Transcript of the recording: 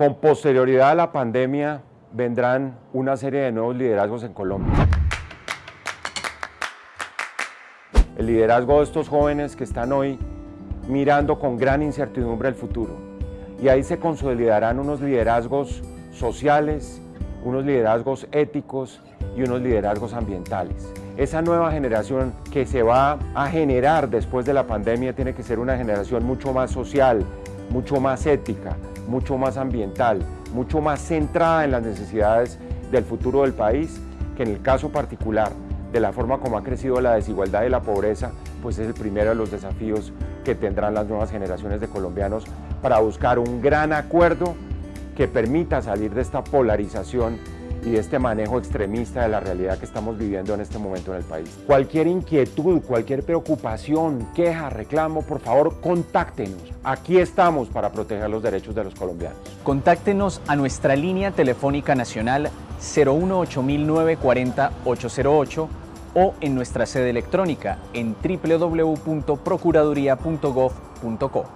Con posterioridad a la pandemia vendrán una serie de nuevos liderazgos en Colombia. El liderazgo de estos jóvenes que están hoy mirando con gran incertidumbre el futuro. Y ahí se consolidarán unos liderazgos sociales, unos liderazgos éticos y unos liderazgos ambientales. Esa nueva generación que se va a generar después de la pandemia tiene que ser una generación mucho más social, mucho más ética, mucho más ambiental, mucho más centrada en las necesidades del futuro del país, que en el caso particular de la forma como ha crecido la desigualdad y la pobreza, pues es el primero de los desafíos que tendrán las nuevas generaciones de colombianos para buscar un gran acuerdo que permita salir de esta polarización y de este manejo extremista de la realidad que estamos viviendo en este momento en el país. Cualquier inquietud, cualquier preocupación, queja, reclamo, por favor, contáctenos. Aquí estamos para proteger los derechos de los colombianos. Contáctenos a nuestra línea telefónica nacional 018-940-808 o en nuestra sede electrónica en www.procuraduría.gov.co.